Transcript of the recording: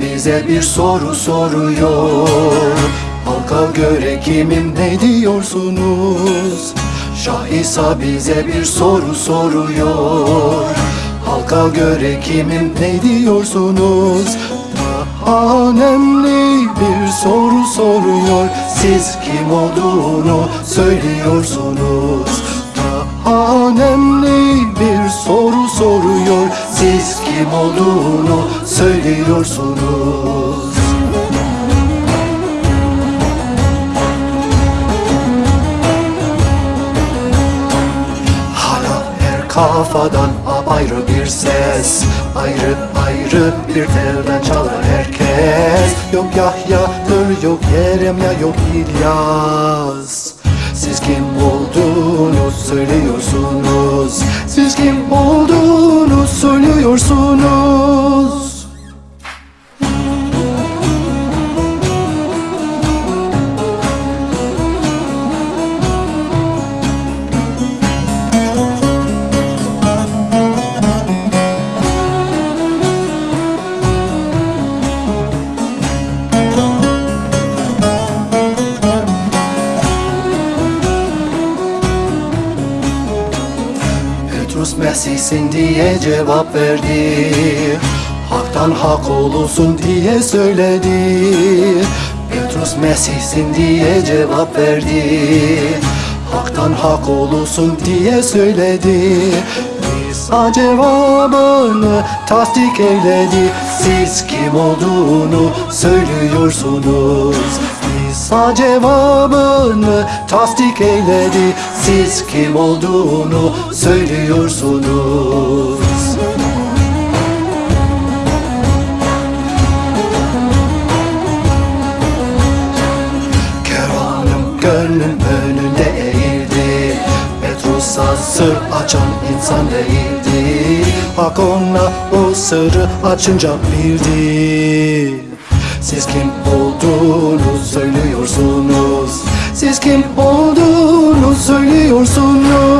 bize bir soru soruyor. Halka göre kimim ne diyorsunuz? Şah İsa bize bir soru soruyor. Halka göre kimim ne diyorsunuz? Daha önemli bir soru soruyor. Siz kim olduğunu söylüyorsunuz. Daha önemli bir soru soruyor. Siz kim olduğunu söylüyorsunuz. Hala her kafadan apayrı bir ses. Ayrı ayrı bir telden çalar herkes. Yok Yahya'dır yok Yeremya yok İlyas. Siz kim olduğunu söylüyorsunuz. Siz kim olduğunu söylüyorsunuz Mesih'sin diye cevap verdi. Hak'tan hak olursun diye söyledi. Petrus Mesih'sin diye cevap verdi. Hak'tan hak olursun diye söyledi. İsa cevabını tasdik eyledi. Siz kim olduğunu söylüyorsunuz İsa cevabını tasdik eyledi. Siz kim olduğunu söylüyorsunuz. Kervanım gönlüm önünde eğildi. Petrus'a sır açan insan değildi. Hak ona o sırrı açınca bildi. Siz kim Siz kim olduğunu söylüyorsunuz